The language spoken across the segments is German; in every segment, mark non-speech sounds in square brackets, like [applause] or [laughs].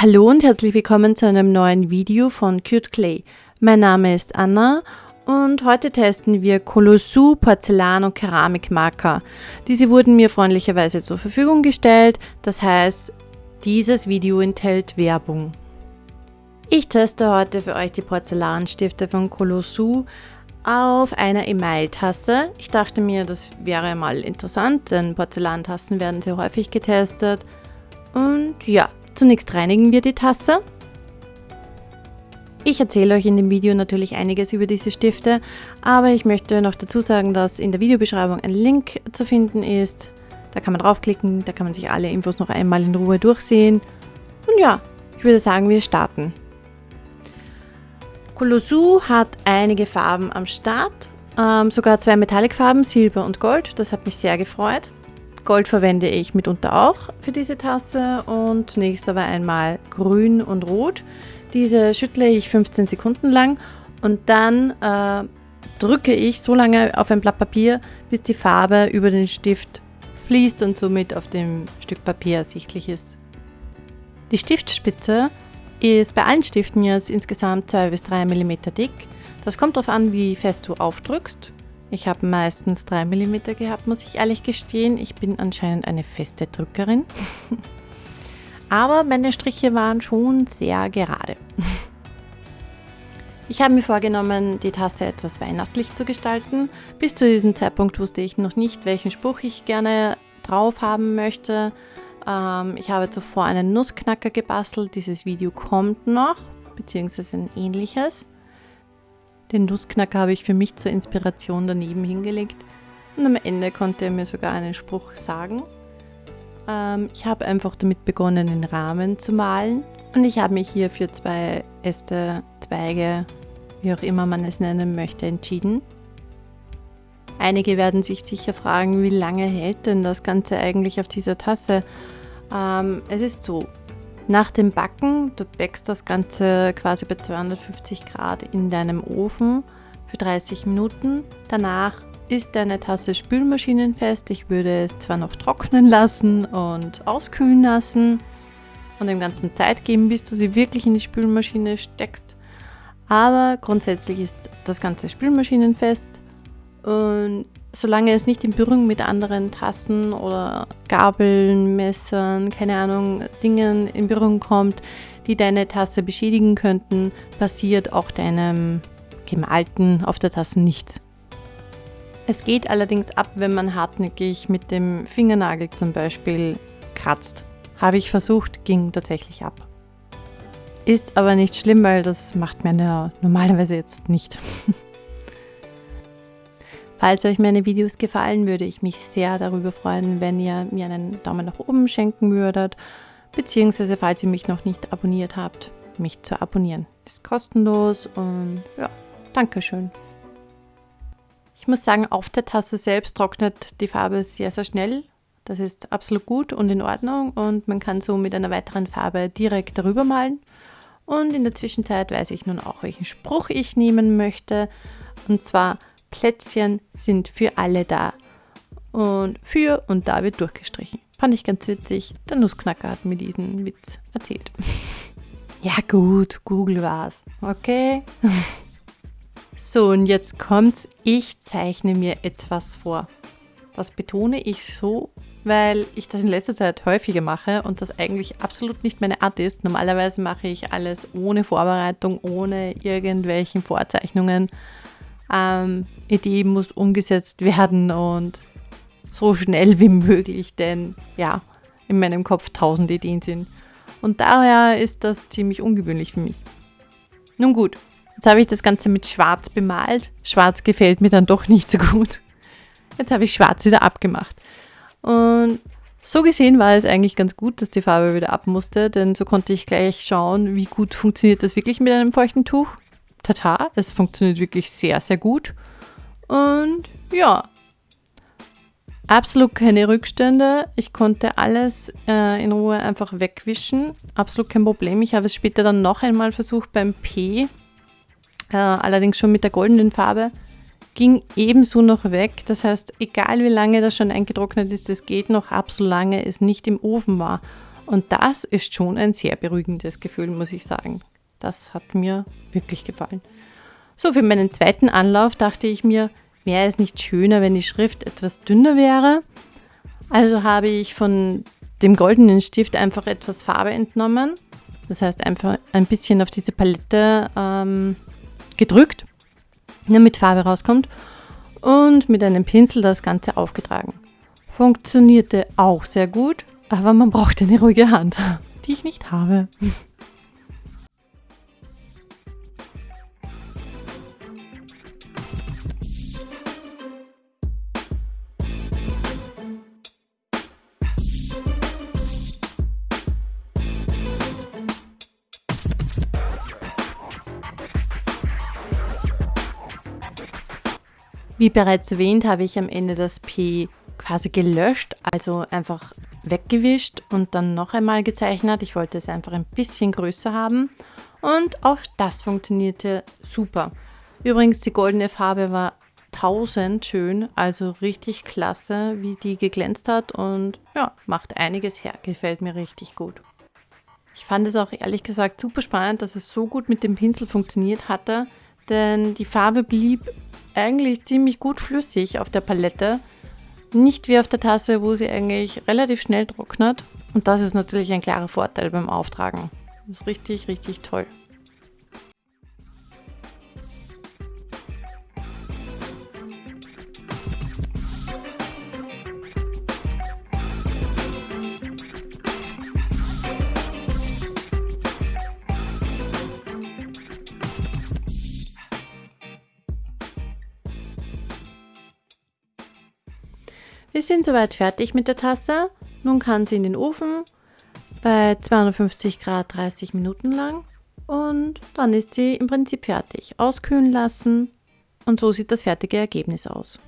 Hallo und herzlich willkommen zu einem neuen Video von Cute Clay. Mein Name ist Anna und heute testen wir Colossou Porzellan- und Keramikmarker. Diese wurden mir freundlicherweise zur Verfügung gestellt, das heißt, dieses Video enthält Werbung. Ich teste heute für euch die Porzellanstifte von Colossou auf einer Emaille-Tasse. Ich dachte mir, das wäre mal interessant, denn Porzellantassen werden sehr häufig getestet. Und ja, Zunächst reinigen wir die Tasse. Ich erzähle euch in dem Video natürlich einiges über diese Stifte, aber ich möchte noch dazu sagen, dass in der Videobeschreibung ein Link zu finden ist. Da kann man draufklicken, da kann man sich alle Infos noch einmal in Ruhe durchsehen. Und ja, ich würde sagen, wir starten. Colossou hat einige Farben am Start, ähm, sogar zwei Metallicfarben, Silber und Gold. Das hat mich sehr gefreut. Gold verwende ich mitunter auch für diese Tasse und zunächst aber einmal grün und rot. Diese schüttle ich 15 Sekunden lang und dann äh, drücke ich so lange auf ein Blatt Papier, bis die Farbe über den Stift fließt und somit auf dem Stück Papier ersichtlich ist. Die Stiftspitze ist bei allen Stiften jetzt insgesamt 2 bis 3 mm dick. Das kommt darauf an, wie fest du aufdrückst. Ich habe meistens 3 mm gehabt, muss ich ehrlich gestehen. Ich bin anscheinend eine feste Drückerin. [laughs] Aber meine Striche waren schon sehr gerade. [laughs] Ich habe mir vorgenommen, die Tasse etwas weihnachtlich zu gestalten. Bis zu diesem Zeitpunkt wusste ich noch nicht, welchen Spruch ich gerne drauf haben möchte. Ähm, ich habe zuvor einen Nussknacker gebastelt. Dieses Video kommt noch, beziehungsweise ein ähnliches. Den Nussknacker habe ich für mich zur Inspiration daneben hingelegt und am Ende konnte er mir sogar einen Spruch sagen. Ähm, ich habe einfach damit begonnen, den Rahmen zu malen und ich habe mich hier für zwei Äste, Zweige, wie auch immer man es nennen möchte, entschieden. Einige werden sich sicher fragen, wie lange hält denn das Ganze eigentlich auf dieser Tasse? Ähm, es ist so, nach dem Backen, du backst das Ganze quasi bei 250 Grad in deinem Ofen für 30 Minuten. Danach ist deine Tasse spülmaschinenfest. Ich würde es zwar noch trocknen lassen und auskühlen lassen und dem Ganzen Zeit geben, bis du sie wirklich in die Spülmaschine steckst. Aber grundsätzlich ist das Ganze spülmaschinenfest und solange es nicht in Berührung mit anderen Tassen oder Gabeln, Messern, keine Ahnung, Dingen in Berührung kommt, die deine Tasse beschädigen könnten, passiert auch deinem gemalten auf der Tasse nichts. Es geht allerdings ab, wenn man hartnäckig mit dem Fingernagel zum Beispiel kratzt. Habe ich versucht, ging tatsächlich ab. Ist aber nicht schlimm, weil das macht man ja normalerweise jetzt nicht. [laughs] Falls euch meine Videos gefallen, würde ich mich sehr darüber freuen, wenn ihr mir einen Daumen nach oben schenken würdet, beziehungsweise falls ihr mich noch nicht abonniert habt, mich zu abonnieren. Ist kostenlos und ja, Dankeschön. Ich muss sagen, auf der Tasse selbst trocknet die Farbe sehr, sehr schnell. Das ist absolut gut und in Ordnung und man kann so mit einer weiteren Farbe direkt darüber malen. Und in der Zwischenzeit weiß ich nun auch, welchen Spruch ich nehmen möchte. Und zwar Plätzchen sind für alle da. Und für und da wird durchgestrichen. Fand ich ganz witzig. Der Nussknacker hat mir diesen Witz erzählt. [laughs] ja gut, Google war's. Okay. [laughs] so, und jetzt kommt's. Ich zeichne mir etwas vor. Das betone ich so, weil ich das in letzter Zeit häufiger mache und das eigentlich absolut nicht meine Art ist. Normalerweise mache ich alles ohne Vorbereitung, ohne irgendwelchen Vorzeichnungen ähm, Idee muss umgesetzt werden und so schnell wie möglich, denn ja, in meinem Kopf tausend Ideen sind. Und daher ist das ziemlich ungewöhnlich für mich. Nun gut, jetzt habe ich das Ganze mit Schwarz bemalt. Schwarz gefällt mir dann doch nicht so gut. Jetzt habe ich Schwarz wieder abgemacht. Und so gesehen war es eigentlich ganz gut, dass die Farbe wieder ab musste, denn so konnte ich gleich schauen, wie gut funktioniert das wirklich mit einem feuchten Tuch tata, es funktioniert wirklich sehr, sehr gut. Und ja, absolut keine Rückstände. Ich konnte alles äh, in Ruhe einfach wegwischen. Absolut kein Problem. Ich habe es später dann noch einmal versucht beim P, äh, allerdings schon mit der goldenen Farbe. Ging ebenso noch weg. Das heißt, egal wie lange das schon eingetrocknet ist, es geht noch ab, solange es nicht im Ofen war. Und das ist schon ein sehr beruhigendes Gefühl, muss ich sagen. Das hat mir wirklich gefallen. So, für meinen zweiten Anlauf dachte ich mir, wäre es nicht schöner, wenn die Schrift etwas dünner wäre. Also habe ich von dem goldenen Stift einfach etwas Farbe entnommen. Das heißt einfach ein bisschen auf diese Palette ähm, gedrückt, damit Farbe rauskommt. Und mit einem Pinsel das Ganze aufgetragen. Funktionierte auch sehr gut, aber man braucht eine ruhige Hand, [laughs] die ich nicht habe. Wie bereits erwähnt, habe ich am Ende das P quasi gelöscht, also einfach weggewischt und dann noch einmal gezeichnet. Ich wollte es einfach ein bisschen größer haben und auch das funktionierte super. Übrigens, die goldene Farbe war 1000 schön, also richtig klasse, wie die geglänzt hat und ja, macht einiges her, gefällt mir richtig gut. Ich fand es auch ehrlich gesagt super spannend, dass es so gut mit dem Pinsel funktioniert hatte, denn die Farbe blieb eigentlich ziemlich gut flüssig auf der Palette. Nicht wie auf der Tasse, wo sie eigentlich relativ schnell trocknet. Und das ist natürlich ein klarer Vorteil beim Auftragen. Das ist richtig, richtig toll. Wir sind soweit fertig mit der Tasse. Nun kann sie in den Ofen bei 250 Grad 30 Minuten lang und dann ist sie im Prinzip fertig. Auskühlen lassen und so sieht das fertige Ergebnis aus.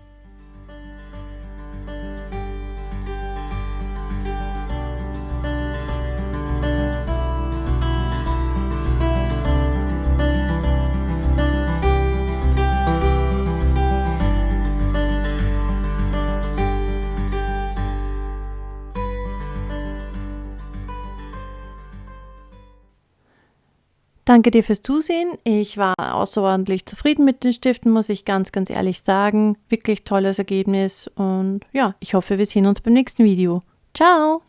Danke dir fürs Zusehen. Ich war außerordentlich zufrieden mit den Stiften, muss ich ganz, ganz ehrlich sagen. Wirklich tolles Ergebnis und ja, ich hoffe, wir sehen uns beim nächsten Video. Ciao!